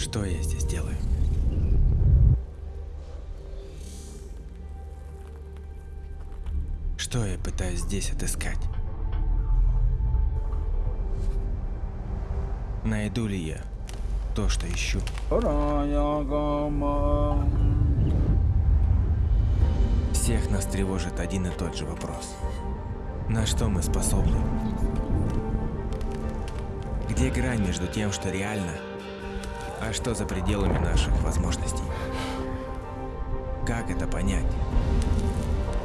Что я здесь делаю? Что я пытаюсь здесь отыскать? Найду ли я то, что ищу? Всех нас тревожит один и тот же вопрос. На что мы способны? Где грань между тем, что реально, а что за пределами наших возможностей? Как это понять?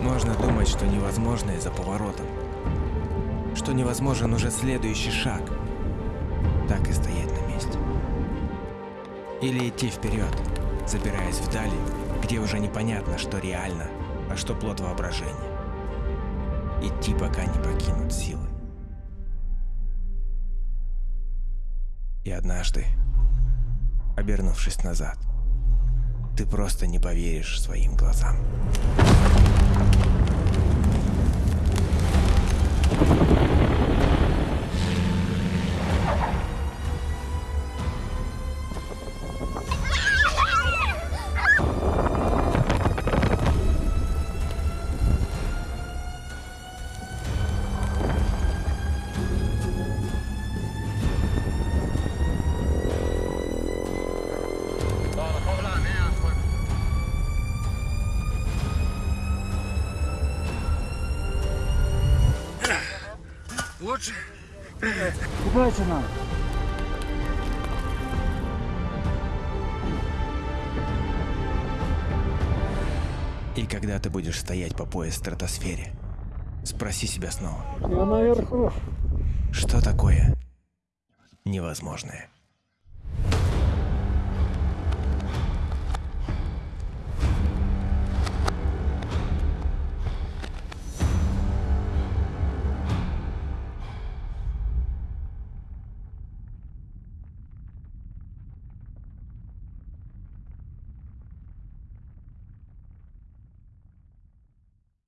Можно думать, что невозможное за поворотом, что невозможен уже следующий шаг, так и стоять на месте. Или идти вперед, забираясь вдали, где уже непонятно, что реально, а что плод воображения. Идти, пока не покинут силы. И однажды, обернувшись назад, ты просто не поверишь своим глазам. Лучше. Купайся надо. И когда ты будешь стоять по пояс в стратосфере, спроси себя снова, Я наверху. что такое невозможное?